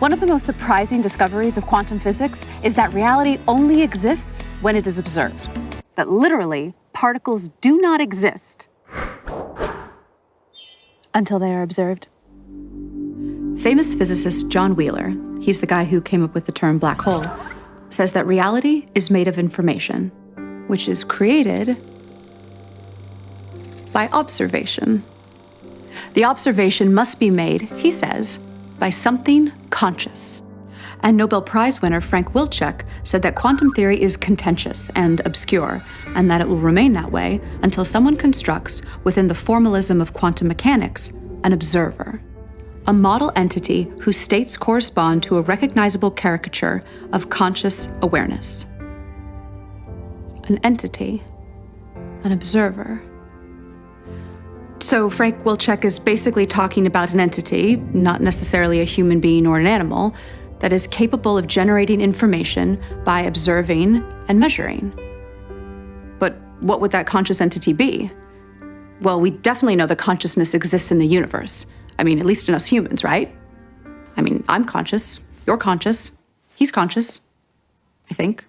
One of the most surprising discoveries of quantum physics is that reality only exists when it is observed. That literally, particles do not exist until they are observed. Famous physicist John Wheeler, he's the guy who came up with the term black hole, says that reality is made of information, which is created by observation. The observation must be made, he says, by something conscious. And Nobel Prize winner Frank Wilczek said that quantum theory is contentious and obscure, and that it will remain that way until someone constructs, within the formalism of quantum mechanics, an observer. A model entity whose states correspond to a recognizable caricature of conscious awareness. An entity, an observer. So Frank Wilczek is basically talking about an entity, not necessarily a human being or an animal, that is capable of generating information by observing and measuring. But what would that conscious entity be? Well, we definitely know that consciousness exists in the universe. I mean, at least in us humans, right? I mean, I'm conscious, you're conscious, he's conscious, I think.